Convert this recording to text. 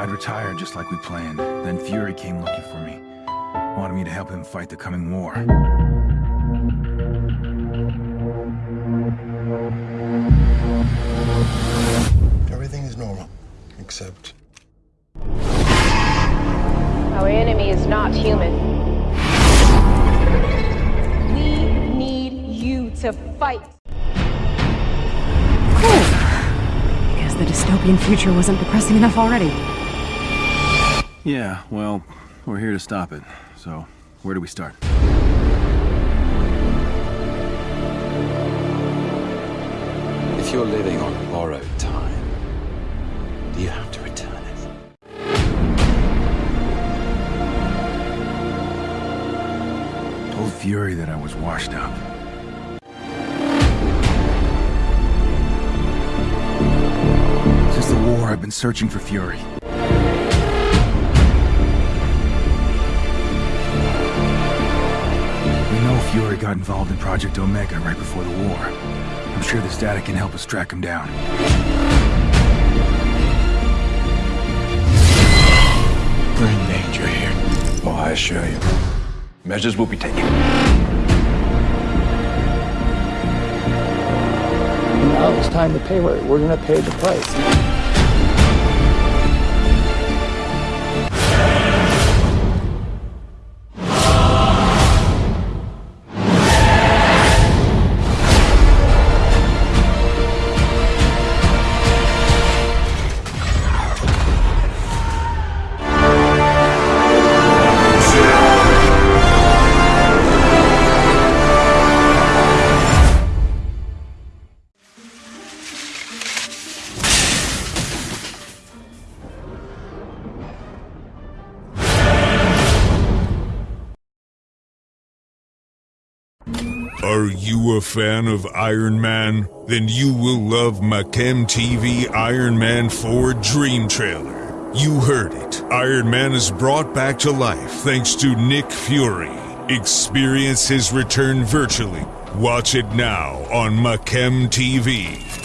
I'd retire just like we planned. Then Fury came looking for me. Wanted me to help him fight the coming war. Everything is normal, except Our enemy is not human. We need you to fight. Cool. Guess the dystopian future wasn't depressing enough already. Yeah, well, we're here to stop it. So, where do we start? If you're living on borrowed time, do you have to return it? Told Fury that I was washed up. Since the war, I've been searching for Fury. Fury got involved in Project Omega right before the war. I'm sure this data can help us track him down. We're in danger here. Oh, I assure you. Measures will be taken. Now it's time to pay. We're, we're going to pay the price. Are you a fan of Iron Man? Then you will love Machem TV Iron Man 4 Dream Trailer. You heard it. Iron Man is brought back to life thanks to Nick Fury. Experience his return virtually. Watch it now on Machem TV.